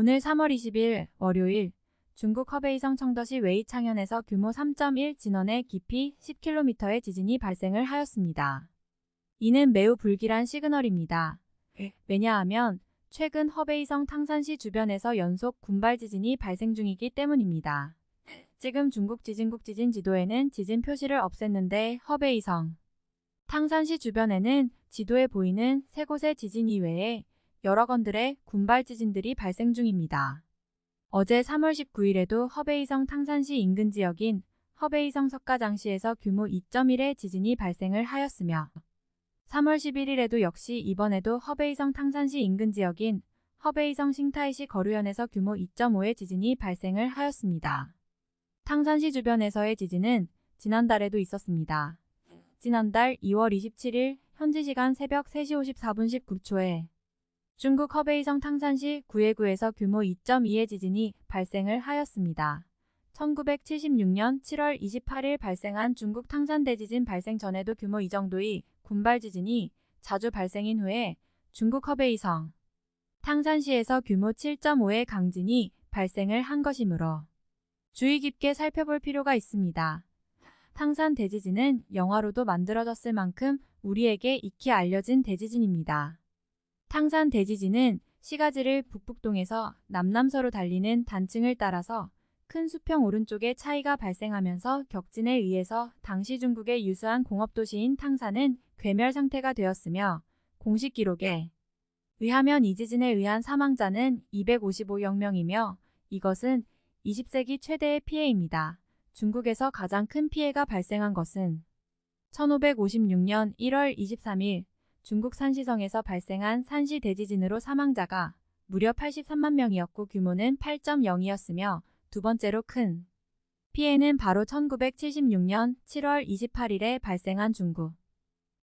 오늘 3월 20일 월요일 중국 허베이성 청도시 웨이창현에서 규모 3.1 진원의 깊이 10km의 지진이 발생을 하였습니다. 이는 매우 불길한 시그널입니다. 왜냐하면 최근 허베이성 탕산시 주변에서 연속 군발 지진이 발생 중이기 때문입니다. 지금 중국 지진국 지진 지도에는 지진 표시를 없앴는데 허베이성 탕산시 주변에는 지도에 보이는 세 곳의 지진 이외에 여러 건들의 군발 지진들이 발생 중입니다. 어제 3월 19일에도 허베이성 탕산시 인근 지역인 허베이성 석가장시에서 규모 2.1의 지진이 발생을 하였으며 3월 11일에도 역시 이번에도 허베이성 탕산시 인근 지역인 허베이성 싱타이시 거류현에서 규모 2.5의 지진이 발생을 하였습니다. 탕산시 주변에서의 지진은 지난달에도 있었습니다. 지난달 2월 27일 현지 시간 새벽 3시 54분 19초에 중국 허베이성 탕산시 구예구에서 규모 2.2의 지진이 발생을 하였습니다. 1976년 7월 28일 발생한 중국 탕산 대지진 발생 전에도 규모 이 정도의 군발 지진이 자주 발생인 후에 중국 허베이성 탕산시에서 규모 7.5의 강진이 발생을 한 것이므로 주의 깊게 살펴볼 필요가 있습니다. 탕산 대지진은 영화로도 만들어졌을 만큼 우리에게 익히 알려진 대지진입니다. 탕산 대지진은 시가지를 북북동에서 남남서로 달리는 단층을 따라서 큰 수평 오른쪽에 차이가 발생하면서 격진에 의해서 당시 중국의 유수한 공업도시인 탕산은 괴멸 상태가 되었으며 공식 기록에 의하면 이 지진에 의한 사망자는 255명이며 이것은 20세기 최대의 피해입니다. 중국에서 가장 큰 피해가 발생한 것은 1556년 1월 23일 중국 산시성에서 발생한 산시 대지진으로 사망자가 무려 83만 명이었고 규모는 8.0이었으며 두 번째로 큰 피해는 바로 1976년 7월 28일에 발생한 중국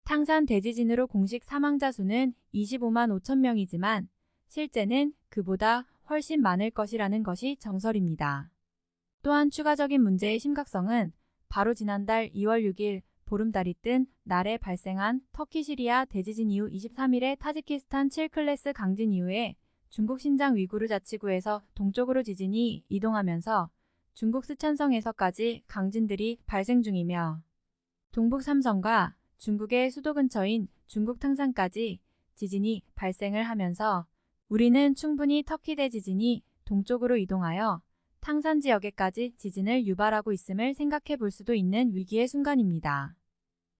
탕산 대지진으로 공식 사망자 수는 25만 5천 명이지만 실제는 그보다 훨씬 많을 것이라는 것이 정설입니다. 또한 추가적인 문제의 심각성은 바로 지난달 2월 6일 보름달이 뜬 날에 발생한 터키 시리아 대지진 이후 23일에 타지키스탄 7클래스 강진 이후에 중국 신장 위구르 자치구에서 동쪽으로 지진이 이동하면서 중국 스촨성에서까지 강진들이 발생 중이며 동북 삼성과 중국의 수도 근처인 중국 탕산까지 지진이 발생을 하면서 우리는 충분히 터키 대지진이 동쪽으로 이동하여 탕산 지역에까지 지진을 유발하고 있음을 생각해 볼 수도 있는 위기의 순간입니다.